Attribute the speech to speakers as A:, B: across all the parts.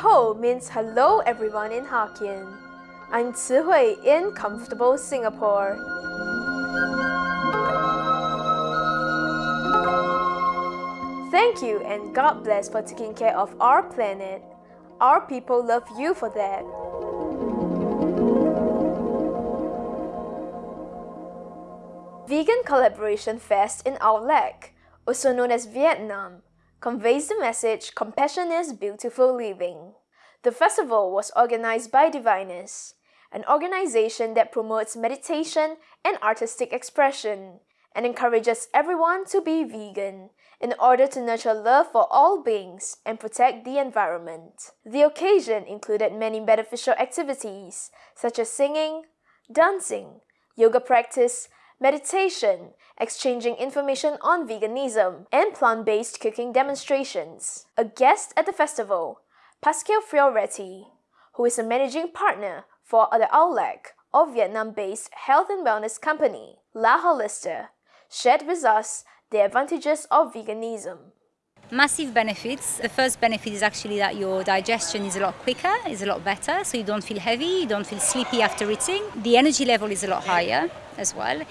A: Ho means hello everyone in Hokkien. I'm Hui in comfortable Singapore. Thank you and God bless for taking care of our planet. Our people love you for that. Vegan Collaboration Fest in Aulac, also known as Vietnam, conveys the message compassion is beautiful living. The festival was organized by Divinus, an organization that promotes meditation and artistic expression and encourages everyone to be vegan in order to nurture love for all beings and protect the environment. The occasion included many beneficial activities such as singing, dancing, yoga practice, meditation, exchanging information on veganism, and plant-based cooking demonstrations. A guest at the festival, Pascal Fioretti, who is a managing partner for the Aulac of Vietnam-based health and wellness company, La Holista, shared with us the advantages of veganism.
B: Massive benefits. The first benefit is actually that your digestion is a lot quicker, is a lot better, so you don't feel heavy, you don't feel sleepy after eating. The energy level is a lot higher as well,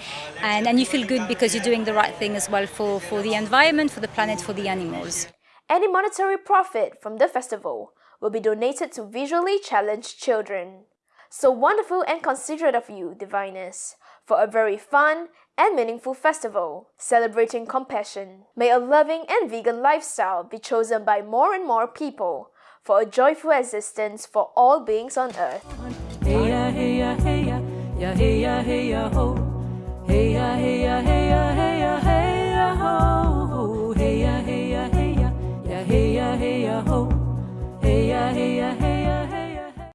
B: and, and you feel good because you're doing the right thing as well for, for the environment, for the planet, for the animals.
A: Any monetary profit from the festival will be donated to visually challenged children. So wonderful and considerate of you, Divinus, for a very fun and meaningful festival celebrating compassion. May a loving and vegan lifestyle be chosen by more and more people for a joyful existence for all beings on earth. Hey ya, hey ya, hey ya, hey ya, ho. Hey ya, hey ya, hey ya hey ya, hey ya ho.